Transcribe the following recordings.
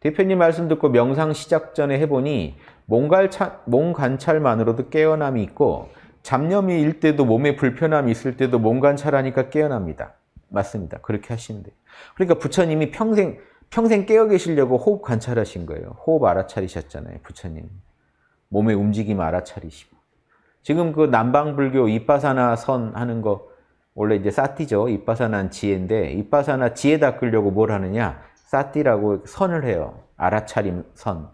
대표님 말씀 듣고 명상 시작 전에 해보니 몸관찰, 몸 관찰만으로도 깨어남이 있고 잡념이 일 때도 몸에 불편함이 있을 때도 몸 관찰하니까 깨어납니다. 맞습니다. 그렇게 하시면 돼요. 그러니까 부처님이 평생 평생 깨어 계시려고 호흡 관찰하신 거예요. 호흡 알아차리셨잖아요. 부처님. 몸의 움직임 알아차리시고. 지금 그 남방불교 이빠사나 선 하는 거 원래 이제 사티죠. 이빠사나는 지혜인데 이빠사나 지혜 닦으려고 뭘 하느냐? 사티라고 선을 해요. 알아차림 선.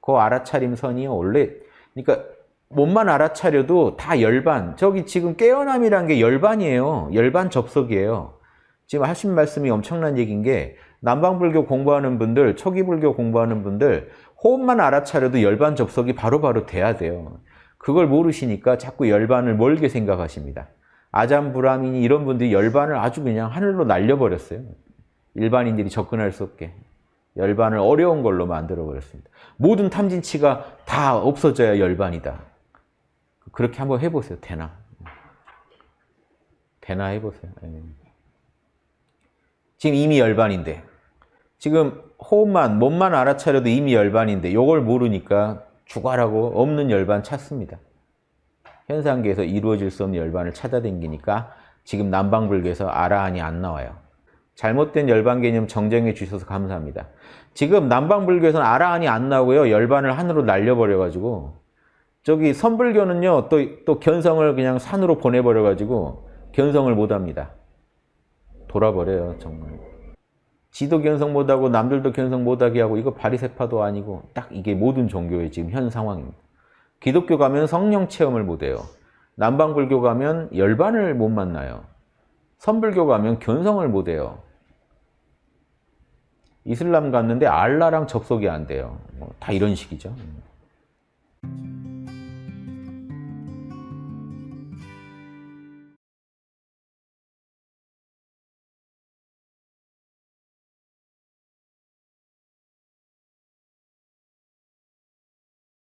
그 알아차림 선이 원래 그러니까 몸만 알아차려도 다 열반. 저기 지금 깨어남이란 게 열반이에요. 열반 접속이에요. 지금 하신 말씀이 엄청난 얘기인 게 남방불교 공부하는 분들, 초기불교 공부하는 분들 호흡만 알아차려도 열반 접속이 바로바로 바로 돼야 돼요. 그걸 모르시니까 자꾸 열반을 멀게 생각하십니다. 아잠 브라민이 이런 분들이 열반을 아주 그냥 하늘로 날려버렸어요. 일반인들이 접근할 수 없게. 열반을 어려운 걸로 만들어 버렸습니다. 모든 탐진치가 다 없어져야 열반이다. 그렇게 한번 해보세요. 되나? 되나 해보세요. 예. 지금 이미 열반인데 지금 호흡만, 몸만 알아차려도 이미 열반인데 이걸 모르니까 죽어라고 없는 열반 찾습니다. 현상계에서 이루어질 수 없는 열반을 찾아댕기니까 지금 남방불교에서 아라한이 안 나와요. 잘못된 열반 개념 정정해 주셔서 감사합니다. 지금 남방불교에서는 아라한이 안 나오고요. 열반을 하늘로 날려버려가지고 저기 선불교는요. 또, 또 견성을 그냥 산으로 보내버려가지고 견성을 못합니다. 돌아버려요. 정말. 지도 견성 못하고 남들도 견성 못하게 하고 이거 바리세파도 아니고 딱 이게 모든 종교의 지금 현 상황입니다. 기독교 가면 성령 체험을 못해요. 남방불교 가면 열반을 못 만나요. 선불교 가면 견성을 못해요. 이슬람 갔는데 알라랑 접속이 안 돼요. 뭐 다 이런 식이죠.